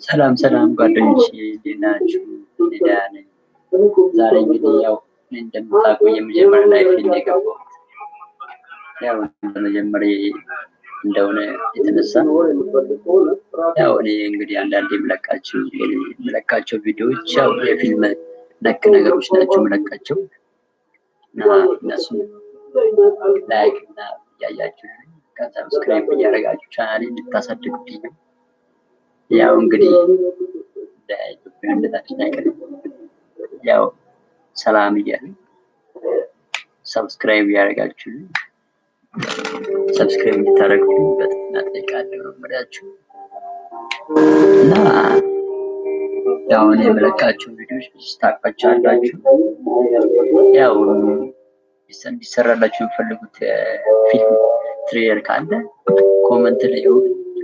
ሰላም ሰላም ጓደኞች እንዴት ናችሁ? እኔ ደህና ነኝ። ዛሬ እንግዲህ ያው እንደምታውቁ የመጀመሪያ live የገባሁት ያው እንደመጀመሪያ እንደሆነ የተነሳ ያው እኔ እንግዲህ አንዳንድ የምለቃቸው የምለቃቸው ቪዲዮዎች ያው የፊልም ነክ ነገሮች ናቸው የምለቃቸው እና እነሱ like እና እያያችሁ subscribe እያደረጋችሁ ቻናሌ እንድታሳድጉልኝ ያው እንግዲህ ለኢትዮጵያ እንደታችን አይቀርም። ያው ሰላም እያለ subscribe እያደረጋችሁ subscribe እንድታደርጉልኝ በትህትና እጠይቃለሁ ነው የምላችሁ እና ያው እኔ የምለቃቸው ቪዲዮዎች ብዙ ታውቋቸዋላችሁ። ያው እንዲሰራላችሁ የምፈልጉት ፊልም trailer ካለ comment ላይ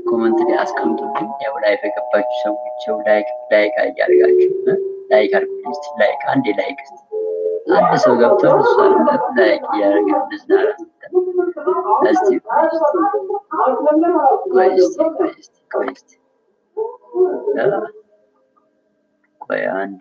comment ላይ አስቀምጡልኝ። ያው live የገባችሁ ሰዎች ያው like like እያደረጋችሁ like አድርጉልኝ። like አንዴ like አንድ ሰው ገብቷል እሱ like እያደረገ ቆይ እስቲ ቆይ አንዴ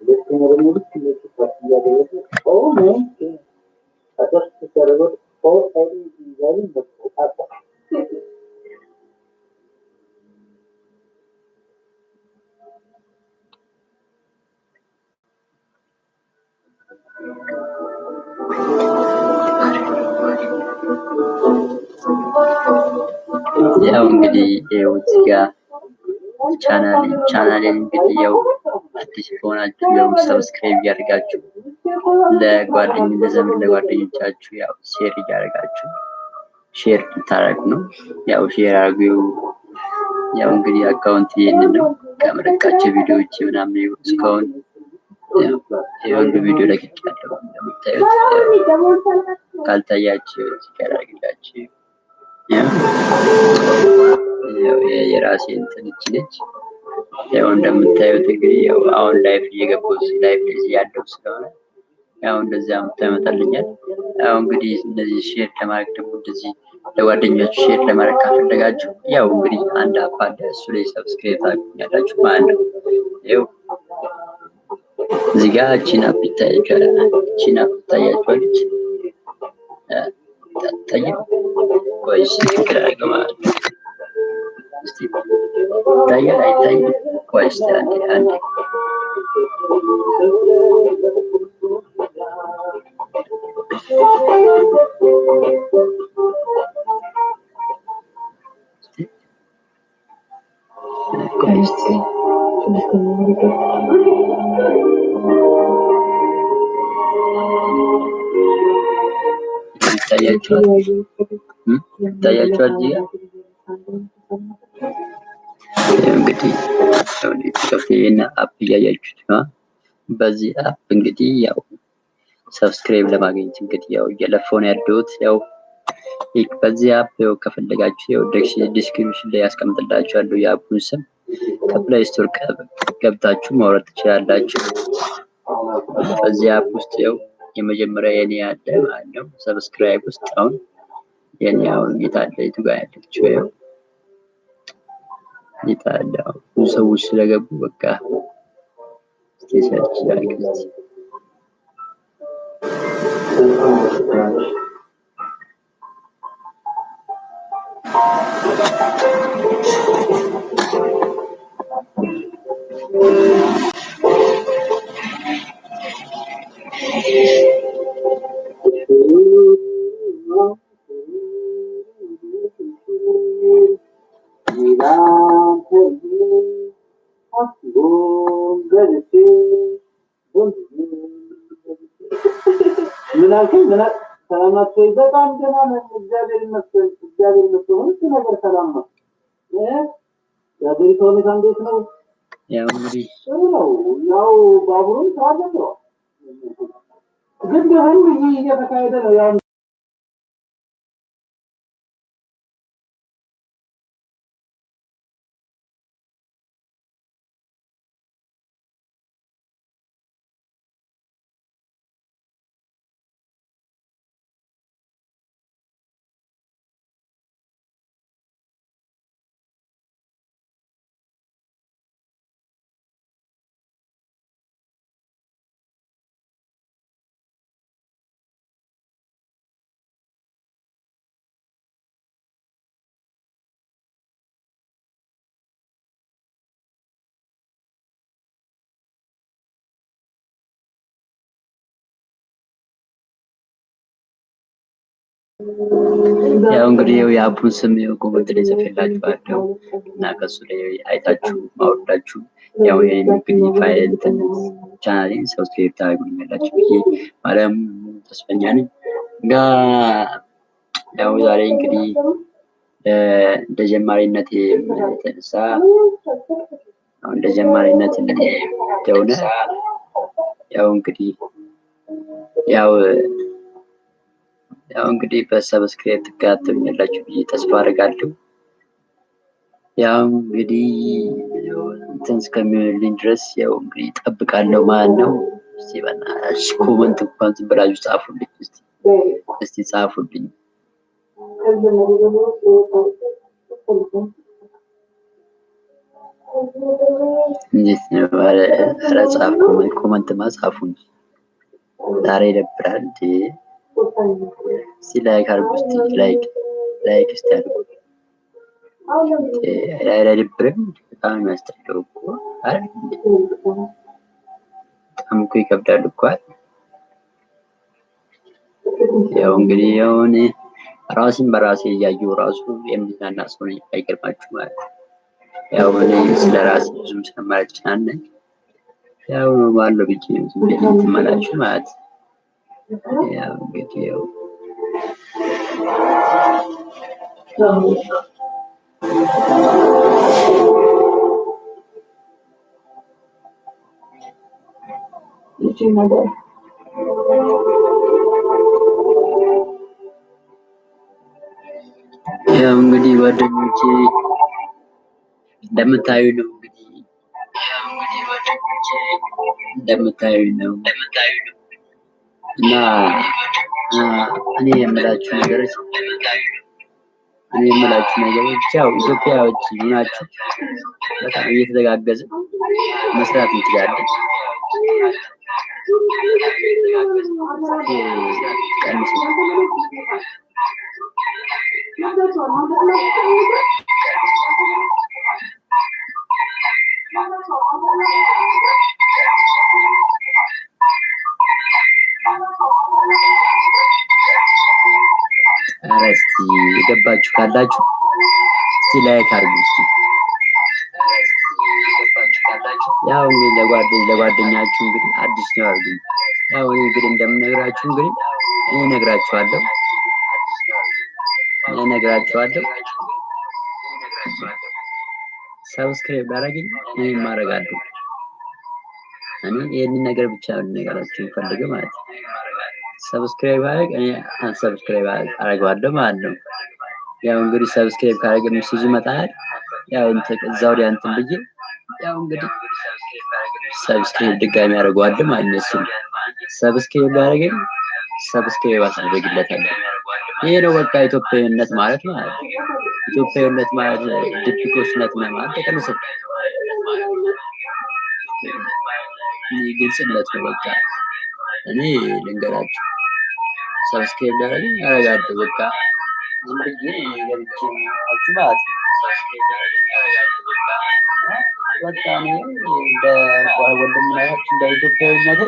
ማሜት ያው እንግዲህ ይኸው እዚህ ጋር channel ኤ channel ኤን እንግዲህ ያው አዲስ ከሆናችሁ ያው subscribe እያደረጋችሁ ለጓደኝ ለዘመድ ለጓደኞቻችሁ ያው share እያደረጋችሁ share ልታደርጉ ነው። ያው share አድርጉ። ያው እንግዲህ account ይሄንን ነው ከመለቃቸው ቪዲዮዎች ምናምን ይኸው እስካሁን የሁሉ ቪዲዮ ለቅቄያለሁ እንደምታዩት ካልታያችሁ ያው የራሴ እንትን ነች። ያው እንደምታዩት እንግዲህ ያው አሁን live እየገባሁ live እዚህ ያለው ስለሆነ ያው እንደዚህ ያመጣልኛል። ያው እንግዲህ እነዚህ share ለማድረግ ደግሞ እንደዚህ ለጓደኛችሁ share ለማድረግ ካፈለጋችሁ ያው እንግዲህ አንድ app አለ እሱ ላይ subscribe ታገኛላችሁ ማለት ነው። ያው እዚህ ጋር እቺን ይታያችኋል። እቺን ትታያችኋለች። ታየ ቆይ እስኪ ትክክል አድርገው ማለት ነው። እስቲ ይታያል አይታይም? ቆይ እስቲ አንዴ አንዴ ቆይ እስቲ ይታያችኋል ይታያችኋል እዚህ ጋር እንግዲህ ይህን app እያያችሁት ነው። በዚህ app እንግዲህ ያው subscribe ለማግኘት እንግዲህ ያው እየለፋሁ ነው ያለሁት። ያው በዚህ app ያው ከፈለጋችሁ ያው description ላይ ያስቀምጥላችኋለሁ የ app ኡን ስም ከ Play Store ገብታችሁ ማውረድ ትችላላችሁ። በዚህ app ውስጥ ያው የመጀመሪያ የኔ ያለ ማለት ነው። subscribe ውስጥ አሁን የኔ አሁን የታለ የቱ ጋር ያለችው ያው የታለ ብዙ ሰዎች ስለገቡ በቃ ናቸው። ደህና ነን፣ እግዚአብሔር ይመስገን። እግዚአብሔር ይመስገን፣ ሁሉ ነገር ሰላም እንዴት ነው? ያው እንግዲህ ስራ ጀምሯል፣ ግን ይህ እየተካሄደ ነው። ያው እንግዲህ ያው የ app ኡን ስም comment ላይ ጽፌላችኋለሁ እና ከሱ ላይ አይታችሁ ማውረዳችሁ ያው እንግዲህ ፋይል channel ኤን subscribe ታደርጉልኛላችሁ ብዬ ማለም ተስፈኛ ነኝ። እና ያው ዛሬ እንግዲህ እንደ ጀማሪነት የተነሳ እንደ ጀማሪነት እንደሆነ ያው እንግዲህ ያው ያው እንግዲህ በ subscribe ትከታተሉኛላችሁ ብዬ ተስፋ አደርጋለሁ። ያው እንግዲህ እንትን እስከሚሆንልኝ ድረስ ያው እንግዲህ እጠብቃለሁ ማለት ነው። እስቲ በእናትሽ comment እንኳን ዝም ብላችሁ ጻፉልኝ። እስቲ እስቲ ጻፉልኝ። እንዴት ነው? ኧረ comment comment ማ ዛሬ ይደብራል እንዴ! እስቲ like አድርጉ። እስቲ like like እስቲ አድርጉ። አይደብርም? በጣም የሚያስጠላው እኮ አይደል? በጣም እኮ ይከብዳል እኮ አይደል? ያው እንግዲህ እኔ ራሴን በራሴ እያየሁ ራሱ የምዝናና ሰው ነኝ። አይገርማችሁ ማለት ነው። ያው እኔ ስለ ራሴ ብዙም ስለማልጨናነቅ ያው ባለው ብዬ ዝም ብዬ እንትን እምላችሁ ማለት ነው። ያው እንግዲህ ያው ያው እንግዲህ ጓደኞቼ እንደምታዩ ነው እንግዲህ እንደምታዩ ነው እና እኔ የምላችሁ ነገሮች እኔ የምላችሁ ነገሮች ያው ኢትዮጵያዎች ናችሁ። በጣም እየተዘጋገዝን መስራት እንችላለን። የገባችሁ ካላችሁ እስቲ like አድርጉ። እስቲ ያው እንግዲህ ለጓደኝ ለጓደኛችሁ እንግዲህ አዲስ ነው አድርጉኝ። ያው እኔ እንግዲህ እንደምነግራችሁ እንግዲህ እኔ እነግራችኋለሁ እኔ እነግራችኋለሁ። subscribe ባደረገኝ እኔም አደርጋለሁ። እኔ ይህንን ነገር ብቻ ነገራችሁ የምፈልገው ማለት ነው። subscribe አድርግ እኔ unsubscribe አደርገዋለሁ ማለት ነው። ያው እንግዲህ subscribe ካደረገ message ይመጣል። ያው እንትን እዛ ወዲያ እንትን ብዬ ያው እንግዲህ subscribe ድጋሚ አደርገዋለሁ ማለት ነው። እሱን subscribe ያደረገኝ subscribe አስደርግለታለሁ። ይሄ ነው በቃ ኢትዮጵያዊነት ማለት ነው። ኢትዮጵያዊነት ማለት ድብቆችነት ማለት ተቀንሰ ግልጽነት ነው በቃ እኔ ልንገራችሁ ሰብስክራይብ ላደረገኝ አደርጋለሁ። በቃ ዝም ብዬ ገብቼ ማለት ነው። በቃ እኔ እንደ ኢትዮጵያዊነት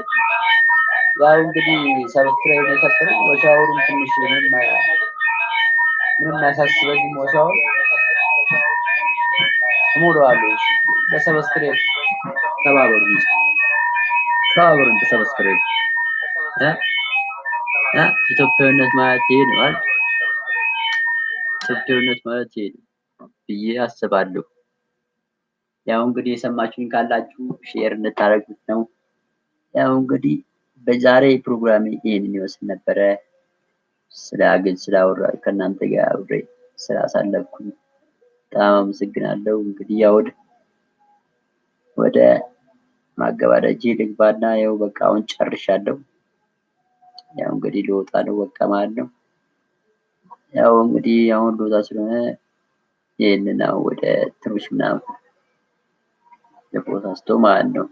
ያው እንግዲህ ሰብስክራይብ የከፈለው ወሻወሩም ትንሽ ምንም አያሳስበኝም። ወሻወር እሞላዋለሁ። በ subscribe ተባበሩ እንጂ ተባበሩን በ subscribe ኢትዮጵያዊነት ማለት ይሄ ነው አይደል? ኢትዮጵያዊነት ማለት ብዬ አስባለሁ። ያው እንግዲህ የሰማችሁኝ ካላችሁ share እንድታደርጉት ነው። ያው እንግዲህ በዛሬ ፕሮግራም ይሄንን ይመስል ነበረ። ስለ አገል ስላወራ ከእናንተ ጋር አብሬ ስላሳለፍኩኝ በጣም አመሰግናለሁ። እንግዲህ ያው ወደ ማገባደጅ ልግባና ያው በቃ አሁን ጨርሻለሁ። ያው እንግዲህ ልወጣ ነው በቃ ማለት ነው። ያው እንግዲህ አሁን ልወጣ ስለሆነ ይህንን ወደ ትንሽ ምናምን ለፖስታስተው ማለት ነው።